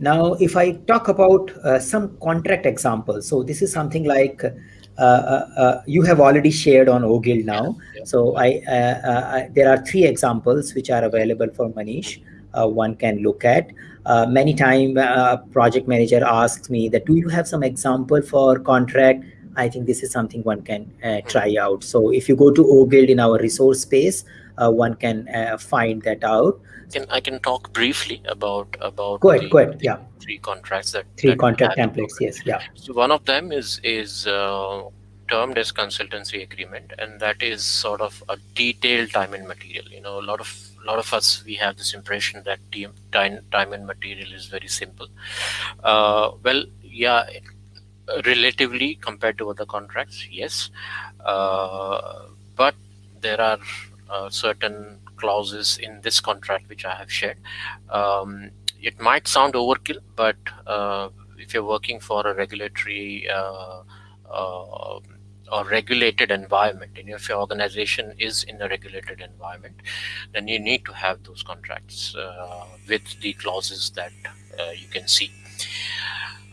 Now, if I talk about uh, some contract examples, so this is something like uh, uh, uh you have already shared on OGILD now. Yeah. So I, uh, uh, there are three examples which are available for Manish. one can look at. many time project manager asks me that, do you have some example for contract? I think this is something one can mm-hmm. try out. So if you go to OGILD in our resource space, one can find that out can I can talk briefly about about go ahead, the, go ahead. yeah three contracts that three that contract templates yes yeah so one of them is is uh, termed as consultancy agreement and that is sort of a detailed time and material you know a lot of a lot of us we have this impression that time time and material is very simple uh, well yeah relatively compared to other contracts yes uh, but there are uh, certain clauses in this contract which I have shared. Um, it might sound overkill, but uh, if you're working for a regulatory uh, uh, or regulated environment, and if your organization is in a regulated environment, then you need to have those contracts uh, with the clauses that you can see.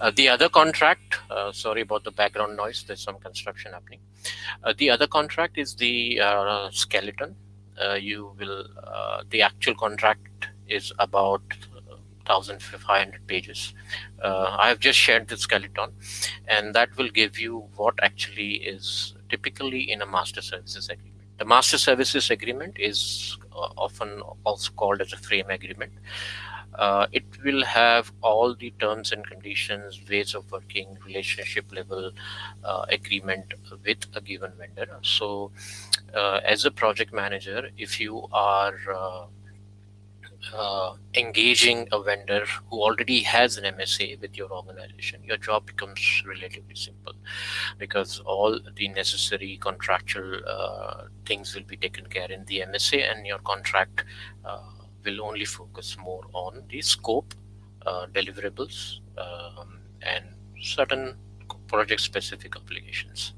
Uh, the other contract, uh, sorry about the background noise, there's some construction happening. Uh, the other contract is the skeleton. Uh, you will uh, the actual contract is about 1500 pages. Uh, i have just shared the skeleton and that will give you what actually is typically in a master services agreement. The master services agreement is often also called as a frame agreement uh, it will have all the terms and conditions, ways of working, relationship level uh, agreement with a given vendor. So uh, as a project manager, if you are uh, uh, engaging a vendor who already has an MSA with your organization, your job becomes relatively simple because all the necessary contractual uh, things will be taken care in the MSA and your contract will only focus more on the scope, uh, deliverables, um, and certain project specific obligations.